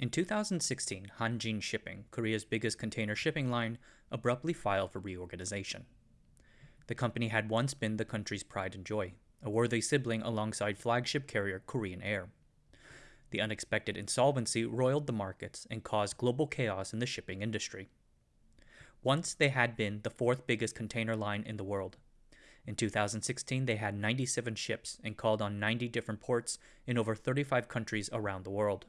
In 2016, Hanjin Shipping, Korea's biggest container shipping line, abruptly filed for reorganization. The company had once been the country's pride and joy, a worthy sibling alongside flagship carrier Korean Air. The unexpected insolvency roiled the markets and caused global chaos in the shipping industry. Once they had been the fourth biggest container line in the world. In 2016, they had 97 ships and called on 90 different ports in over 35 countries around the world.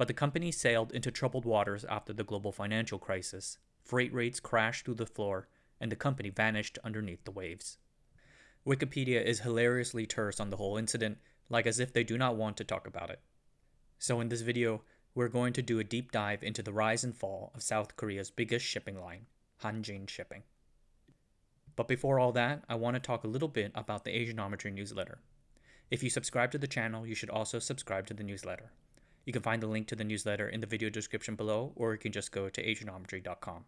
But the company sailed into troubled waters after the global financial crisis. Freight rates crashed through the floor, and the company vanished underneath the waves. Wikipedia is hilariously terse on the whole incident, like as if they do not want to talk about it. So in this video, we're going to do a deep dive into the rise and fall of South Korea's biggest shipping line, Hanjin Shipping. But before all that, I want to talk a little bit about the Asianometry newsletter. If you subscribe to the channel, you should also subscribe to the newsletter. You can find the link to the newsletter in the video description below, or you can just go to asianometry.com.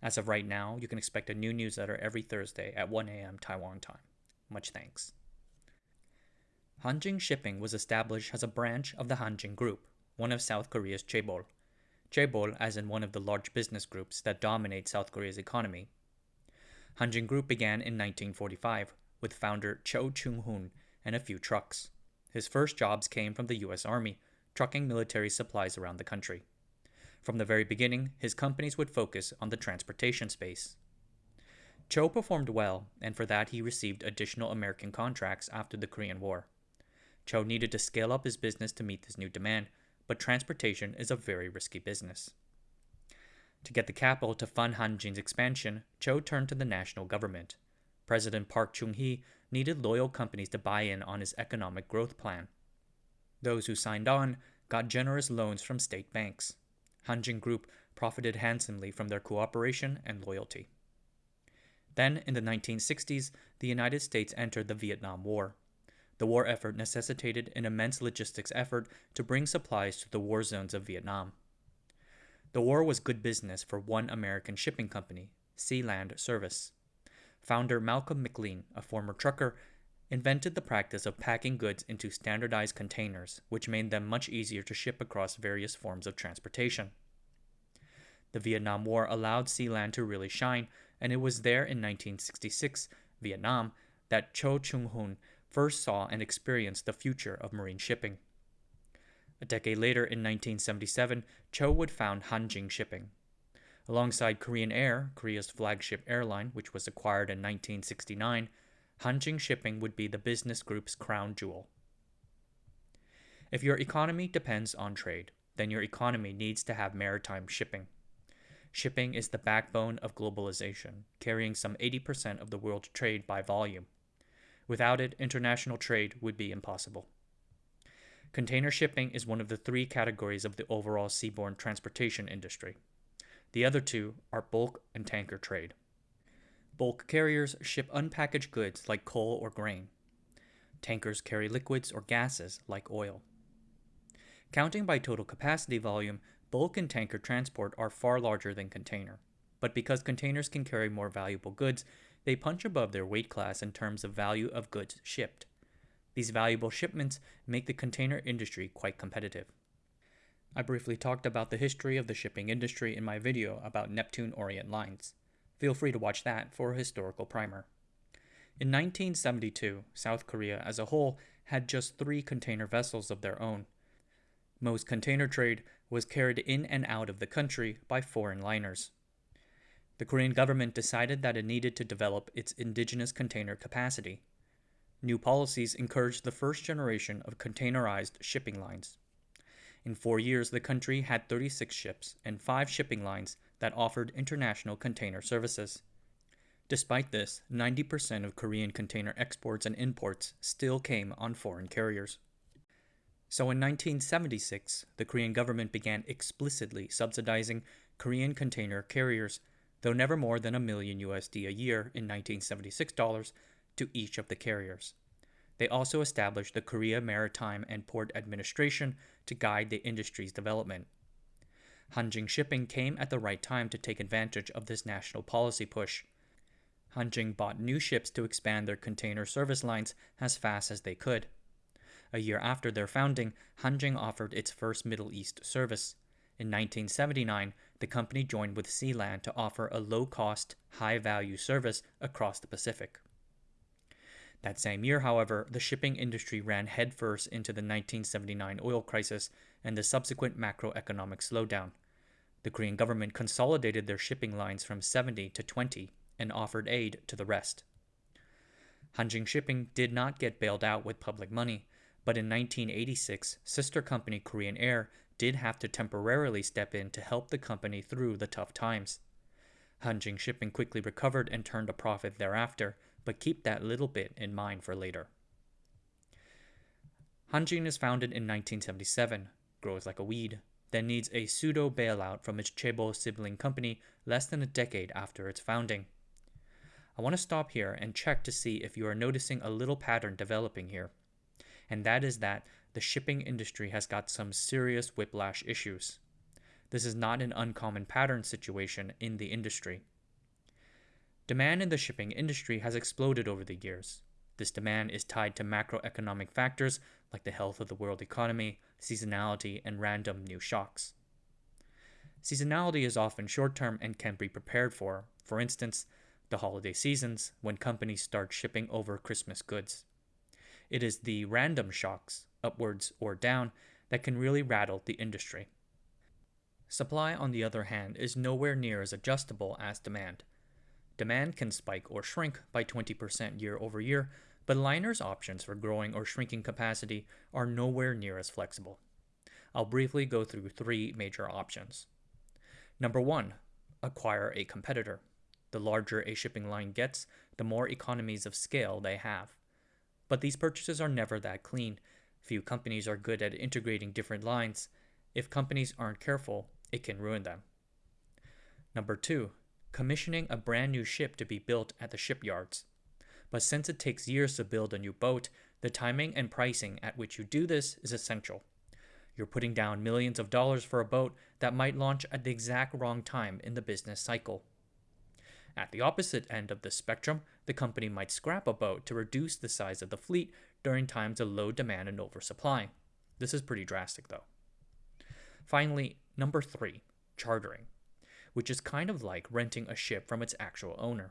As of right now, you can expect a new newsletter every Thursday at 1 a.m. Taiwan time. Much thanks. Hanjin Shipping was established as a branch of the Hanjin Group, one of South Korea's chaebol. Chaebol as in one of the large business groups that dominate South Korea's economy. Hanjin Group began in 1945 with founder Cho Chung-hoon and a few trucks. His first jobs came from the US Army, trucking military supplies around the country. From the very beginning, his companies would focus on the transportation space. Cho performed well, and for that he received additional American contracts after the Korean War. Cho needed to scale up his business to meet this new demand, but transportation is a very risky business. To get the capital to fund Hanjin's expansion, Cho turned to the national government. President Park Chung-hee needed loyal companies to buy in on his economic growth plan. Those who signed on got generous loans from state banks. Hanjin Group profited handsomely from their cooperation and loyalty. Then, in the 1960s, the United States entered the Vietnam War. The war effort necessitated an immense logistics effort to bring supplies to the war zones of Vietnam. The war was good business for one American shipping company, Sealand Service. Founder Malcolm McLean, a former trucker, invented the practice of packing goods into standardized containers, which made them much easier to ship across various forms of transportation. The Vietnam War allowed Sealand to really shine, and it was there in 1966, Vietnam, that Cho Chung-hoon first saw and experienced the future of marine shipping. A decade later, in 1977, Cho would found Hanjin Shipping. Alongside Korean Air, Korea's flagship airline, which was acquired in 1969, Hanjin Shipping would be the business group's crown jewel. If your economy depends on trade, then your economy needs to have maritime shipping. Shipping is the backbone of globalization, carrying some 80% of the world's trade by volume. Without it, international trade would be impossible. Container shipping is one of the three categories of the overall seaborne transportation industry. The other two are bulk and tanker trade. Bulk carriers ship unpackaged goods like coal or grain. Tankers carry liquids or gases like oil. Counting by total capacity volume, bulk and tanker transport are far larger than container. But because containers can carry more valuable goods, they punch above their weight class in terms of value of goods shipped. These valuable shipments make the container industry quite competitive. I briefly talked about the history of the shipping industry in my video about Neptune Orient Lines. Feel free to watch that for a historical primer. In 1972, South Korea as a whole had just three container vessels of their own. Most container trade was carried in and out of the country by foreign liners. The Korean government decided that it needed to develop its indigenous container capacity. New policies encouraged the first generation of containerized shipping lines. In four years, the country had 36 ships and five shipping lines that offered international container services. Despite this, 90% of Korean container exports and imports still came on foreign carriers. So in 1976, the Korean government began explicitly subsidizing Korean container carriers, though never more than a million USD a year in 1976 dollars to each of the carriers. They also established the Korea Maritime and Port Administration to guide the industry's development. Hanjin Shipping came at the right time to take advantage of this national policy push. Hanjin bought new ships to expand their container service lines as fast as they could. A year after their founding, Hanjin offered its first Middle East service. In 1979, the company joined with Sealand to offer a low cost, high value service across the Pacific. That same year, however, the shipping industry ran headfirst into the 1979 oil crisis and the subsequent macroeconomic slowdown. The Korean government consolidated their shipping lines from 70 to 20 and offered aid to the rest. Hanjin Shipping did not get bailed out with public money, but in 1986, sister company Korean Air did have to temporarily step in to help the company through the tough times. Hanjin Shipping quickly recovered and turned a profit thereafter, but keep that little bit in mind for later. Hanjin is founded in 1977, grows like a weed, then needs a pseudo bailout from its chaebol sibling company less than a decade after its founding. I want to stop here and check to see if you are noticing a little pattern developing here. And that is that the shipping industry has got some serious whiplash issues. This is not an uncommon pattern situation in the industry. Demand in the shipping industry has exploded over the years. This demand is tied to macroeconomic factors like the health of the world economy, seasonality, and random new shocks. Seasonality is often short term and can be prepared for, for instance, the holiday seasons when companies start shipping over Christmas goods. It is the random shocks, upwards or down, that can really rattle the industry. Supply, on the other hand, is nowhere near as adjustable as demand. Demand can spike or shrink by 20% year over year, but liners' options for growing or shrinking capacity are nowhere near as flexible. I'll briefly go through three major options. Number one, acquire a competitor. The larger a shipping line gets, the more economies of scale they have. But these purchases are never that clean. Few companies are good at integrating different lines. If companies aren't careful, it can ruin them. Number two, commissioning a brand new ship to be built at the shipyards. But since it takes years to build a new boat, the timing and pricing at which you do this is essential. You're putting down millions of dollars for a boat that might launch at the exact wrong time in the business cycle. At the opposite end of the spectrum, the company might scrap a boat to reduce the size of the fleet during times of low demand and oversupply. This is pretty drastic, though. Finally, number three, chartering, which is kind of like renting a ship from its actual owner.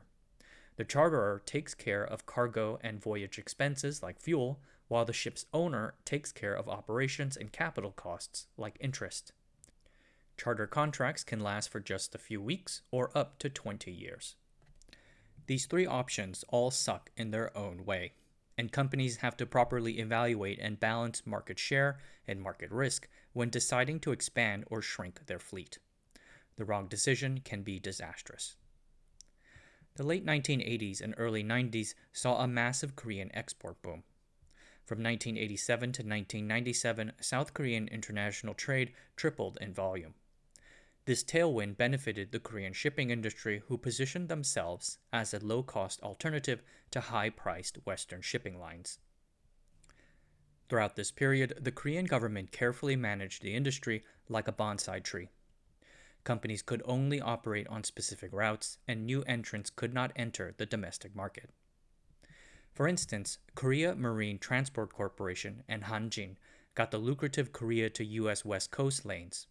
The charterer takes care of cargo and voyage expenses like fuel, while the ship's owner takes care of operations and capital costs like interest. Charter contracts can last for just a few weeks or up to 20 years. These three options all suck in their own way, and companies have to properly evaluate and balance market share and market risk when deciding to expand or shrink their fleet. The wrong decision can be disastrous. The late 1980s and early 90s saw a massive Korean export boom. From 1987 to 1997, South Korean international trade tripled in volume. This tailwind benefited the Korean shipping industry, who positioned themselves as a low cost alternative to high priced Western shipping lines. Throughout this period, the Korean government carefully managed the industry like a bonsai tree. Companies could only operate on specific routes, and new entrants could not enter the domestic market. For instance, Korea Marine Transport Corporation and Hanjin got the lucrative Korea to US West Coast lanes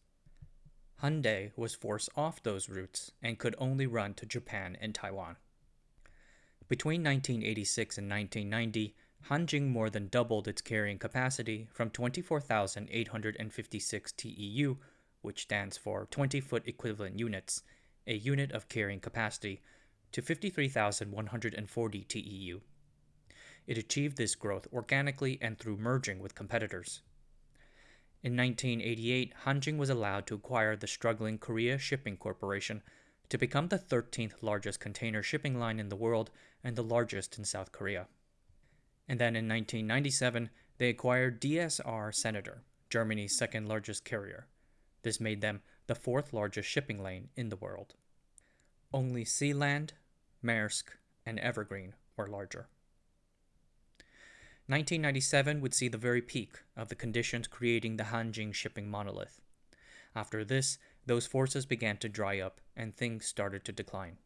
Hyundai was forced off those routes and could only run to Japan and Taiwan. Between 1986 and 1990, Hanjin more than doubled its carrying capacity from 24,856 TEU, which stands for 20 foot equivalent units, a unit of carrying capacity, to 53,140 TEU. It achieved this growth organically and through merging with competitors. In 1988, Hanjin was allowed to acquire the struggling Korea Shipping Corporation to become the 13th largest container shipping line in the world and the largest in South Korea. And then in 1997, they acquired DSR Senator, Germany's second largest carrier. This made them the fourth largest shipping lane in the world. Only Sealand, Maersk, and Evergreen were larger. 1997 would see the very peak of the conditions creating the Hanjin shipping monolith. After this, those forces began to dry up and things started to decline.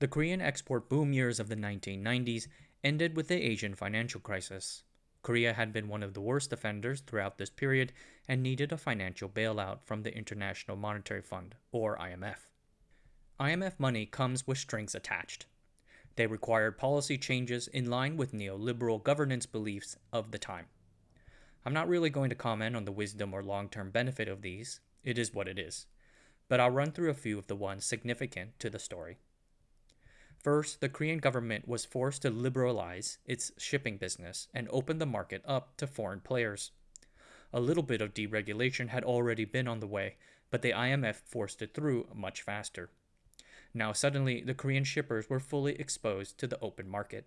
The Korean export boom years of the 1990s ended with the Asian financial crisis. Korea had been one of the worst offenders throughout this period and needed a financial bailout from the International Monetary Fund, or IMF. IMF money comes with strings attached. They required policy changes in line with neoliberal governance beliefs of the time. I'm not really going to comment on the wisdom or long term benefit of these, it is what it is, but I'll run through a few of the ones significant to the story. First, the Korean government was forced to liberalize its shipping business and open the market up to foreign players. A little bit of deregulation had already been on the way, but the IMF forced it through much faster. Now, suddenly, the Korean shippers were fully exposed to the open market.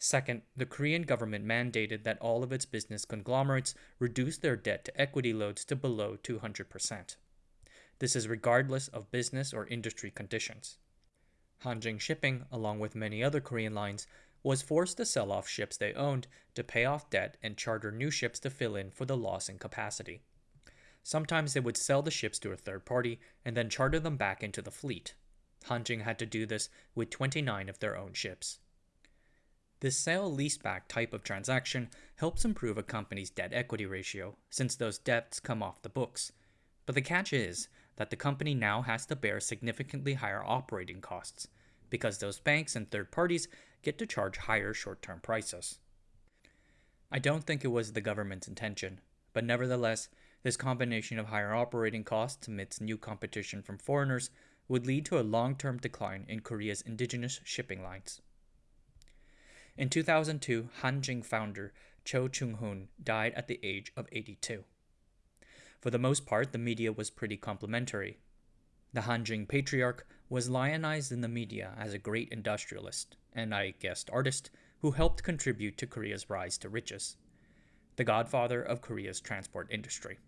Second, the Korean government mandated that all of its business conglomerates reduce their debt to equity loads to below 200%. This is regardless of business or industry conditions. Hanjin Shipping, along with many other Korean lines, was forced to sell off ships they owned to pay off debt and charter new ships to fill in for the loss in capacity. Sometimes they would sell the ships to a third party and then charter them back into the fleet. Hanjin had to do this with 29 of their own ships. This sale leaseback type of transaction helps improve a company's debt equity ratio since those debts come off the books. But the catch is that the company now has to bear significantly higher operating costs because those banks and third parties get to charge higher short term prices. I don't think it was the government's intention, but nevertheless, this combination of higher operating costs amidst new competition from foreigners would lead to a long term decline in Korea's indigenous shipping lines. In 2002, Hanjin founder Cho Chung Hoon died at the age of 82. For the most part, the media was pretty complimentary. The Hanjin patriarch was lionized in the media as a great industrialist, and I guessed artist, who helped contribute to Korea's rise to riches. The godfather of Korea's transport industry.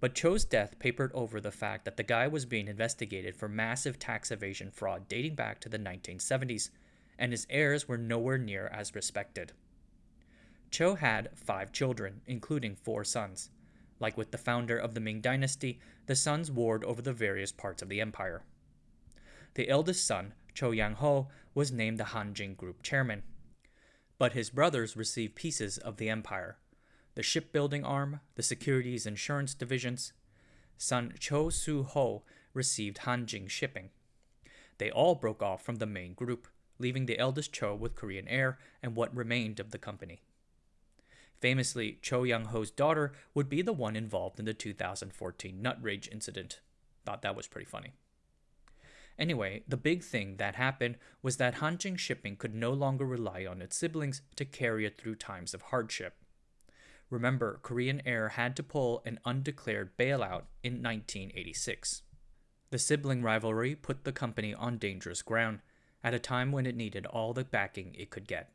But Cho's death papered over the fact that the guy was being investigated for massive tax evasion fraud dating back to the 1970s, and his heirs were nowhere near as respected. Cho had five children, including four sons. Like with the founder of the Ming Dynasty, the sons warred over the various parts of the empire. The eldest son, Cho Yang Ho, was named the Hanjin Group chairman. But his brothers received pieces of the empire the shipbuilding arm, the securities insurance divisions. Son Cho Su Ho received Hanjin Shipping. They all broke off from the main group, leaving the eldest Cho with Korean Air and what remained of the company. Famously, Cho Yang Ho's daughter would be the one involved in the 2014 nut rage incident. Thought that was pretty funny. Anyway, the big thing that happened was that Hanjin Shipping could no longer rely on its siblings to carry it through times of hardship. Remember, Korean Air had to pull an undeclared bailout in 1986. The sibling rivalry put the company on dangerous ground at a time when it needed all the backing it could get.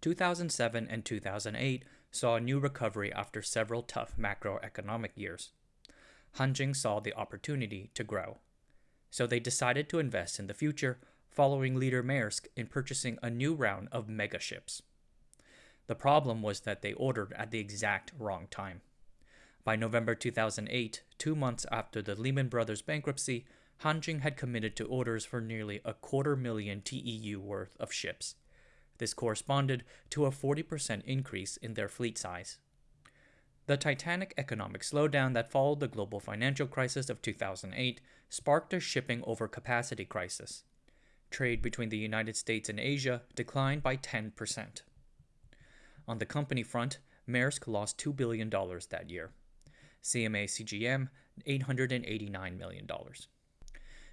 2007 and 2008 saw a new recovery after several tough macroeconomic years. Hanjin saw the opportunity to grow. So they decided to invest in the future, following leader Maersk in purchasing a new round of mega ships. The problem was that they ordered at the exact wrong time. By November 2008, two months after the Lehman Brothers bankruptcy, Hanjin had committed to orders for nearly a quarter million TEU worth of ships, this corresponded to a 40% increase in their fleet size. The titanic economic slowdown that followed the global financial crisis of 2008 sparked a shipping overcapacity crisis. Trade between the United States and Asia declined by 10%. On the company front, Maersk lost $2 billion that year. CMA CGM, $889 million.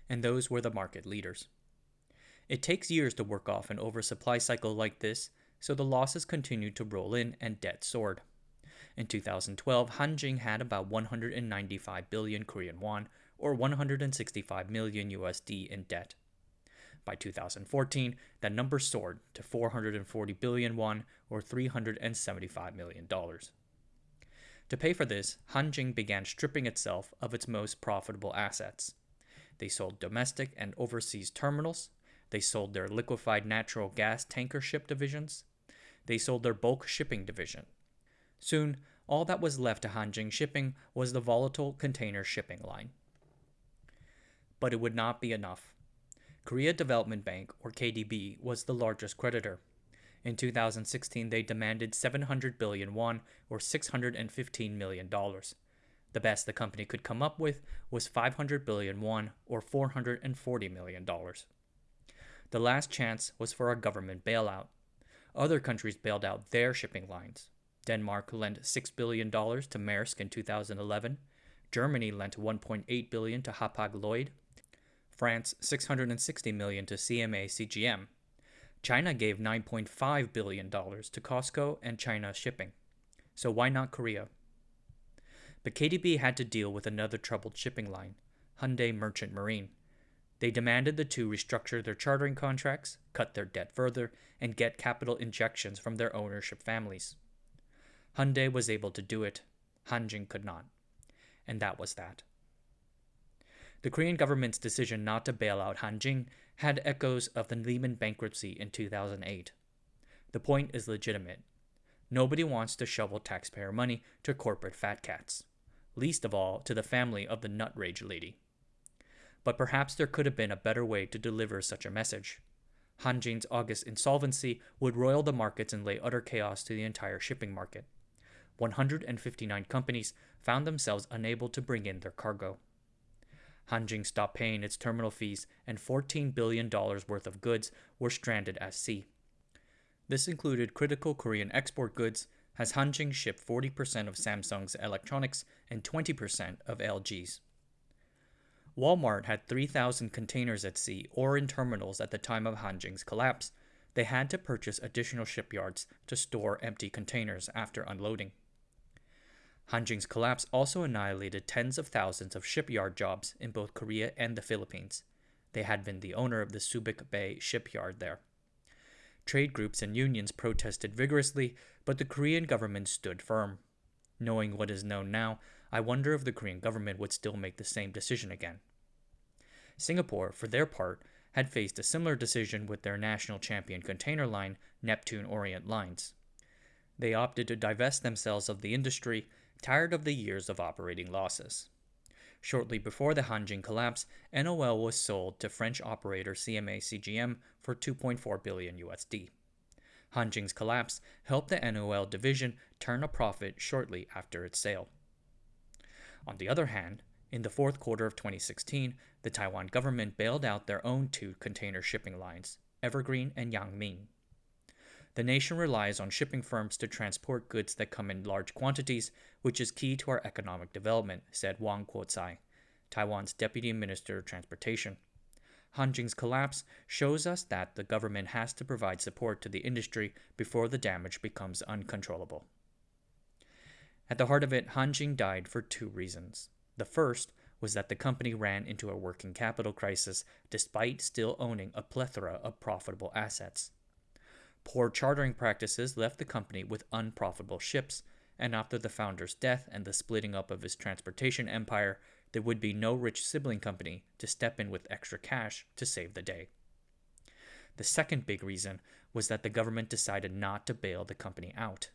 And those were the market leaders. It takes years to work off an oversupply cycle like this, so the losses continued to roll in and debt soared. In 2012, Hanjin had about 195 billion Korean won, or 165 million USD in debt. By 2014, that number soared to 440 billion won, or 375 million dollars. To pay for this, Hanjin began stripping itself of its most profitable assets. They sold domestic and overseas terminals, they sold their liquefied natural gas tanker ship divisions. They sold their bulk shipping division. Soon, all that was left to Hanjin Shipping was the volatile container shipping line. But it would not be enough. Korea Development Bank, or KDB, was the largest creditor. In 2016, they demanded 700 billion won, or $615 million. The best the company could come up with was 500 billion won, or $440 million. The last chance was for a government bailout. Other countries bailed out their shipping lines. Denmark lent $6 billion to Maersk in 2011. Germany lent 1.8 billion to Hapag-Lloyd. France 660 million to CMA CGM. China gave 9.5 billion dollars to COSCO and China Shipping. So why not Korea? But KDB had to deal with another troubled shipping line, Hyundai Merchant Marine. They demanded the two restructure their chartering contracts, cut their debt further, and get capital injections from their ownership families. Hyundai was able to do it, Hanjin could not. And that was that. The Korean government's decision not to bail out Hanjin had echoes of the Lehman bankruptcy in 2008. The point is legitimate. Nobody wants to shovel taxpayer money to corporate fat cats, least of all to the family of the nut rage lady. But perhaps there could have been a better way to deliver such a message. Hanjin's August insolvency would roil the markets and lay utter chaos to the entire shipping market. 159 companies found themselves unable to bring in their cargo. Hanjin stopped paying its terminal fees, and $14 billion worth of goods were stranded at sea. This included critical Korean export goods, as Hanjin shipped 40% of Samsung's electronics and 20% of LG's. Walmart had 3,000 containers at sea or in terminals at the time of Hanjin's collapse. They had to purchase additional shipyards to store empty containers after unloading. Hanjin's collapse also annihilated tens of thousands of shipyard jobs in both Korea and the Philippines. They had been the owner of the Subic Bay shipyard there. Trade groups and unions protested vigorously, but the Korean government stood firm. Knowing what is known now, I wonder if the Korean government would still make the same decision again. Singapore, for their part, had faced a similar decision with their national champion container line, Neptune Orient Lines. They opted to divest themselves of the industry tired of the years of operating losses. Shortly before the Hanjin collapse, NOL was sold to French operator CMA CGM for 2.4 billion USD. Hanjin's collapse helped the NOL division turn a profit shortly after its sale. On the other hand, in the fourth quarter of 2016, the Taiwan government bailed out their own two container shipping lines, Evergreen and Yangming. The nation relies on shipping firms to transport goods that come in large quantities, which is key to our economic development, said Wang Kuo-tsai, Taiwan's Deputy Minister of Transportation. Hanjin's collapse shows us that the government has to provide support to the industry before the damage becomes uncontrollable. At the heart of it, Hanjin died for two reasons. The first was that the company ran into a working capital crisis despite still owning a plethora of profitable assets. Poor chartering practices left the company with unprofitable ships, and after the founder's death and the splitting up of his transportation empire, there would be no rich sibling company to step in with extra cash to save the day. The second big reason was that the government decided not to bail the company out.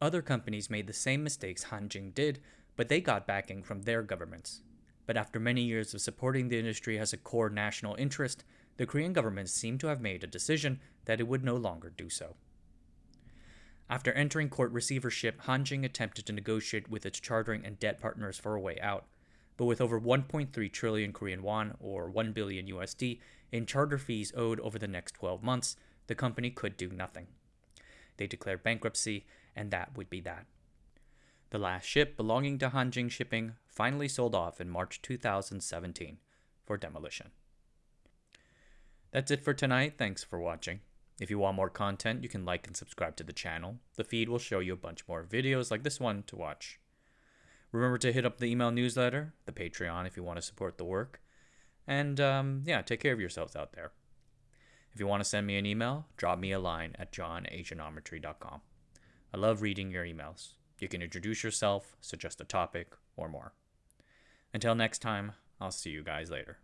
Other companies made the same mistakes Hanjin did, but they got backing from their governments. But after many years of supporting the industry as a core national interest, the Korean government seemed to have made a decision that it would no longer do so. After entering court receivership, Hanjin attempted to negotiate with its chartering and debt partners for a way out, but with over 1.3 trillion Korean won or 1 billion USD in charter fees owed over the next 12 months, the company could do nothing. They declared bankruptcy, and that would be that. The last ship belonging to Hanjin Shipping finally sold off in March 2017 for demolition. That's it for tonight. Thanks for watching. If you want more content, you can like and subscribe to the channel. The feed will show you a bunch more videos like this one to watch. Remember to hit up the email newsletter, the Patreon if you want to support the work. And um, yeah, take care of yourselves out there. If you want to send me an email, drop me a line at jon@asianometry.com. I love reading your emails. You can introduce yourself, suggest a topic, or more. Until next time, I'll see you guys later.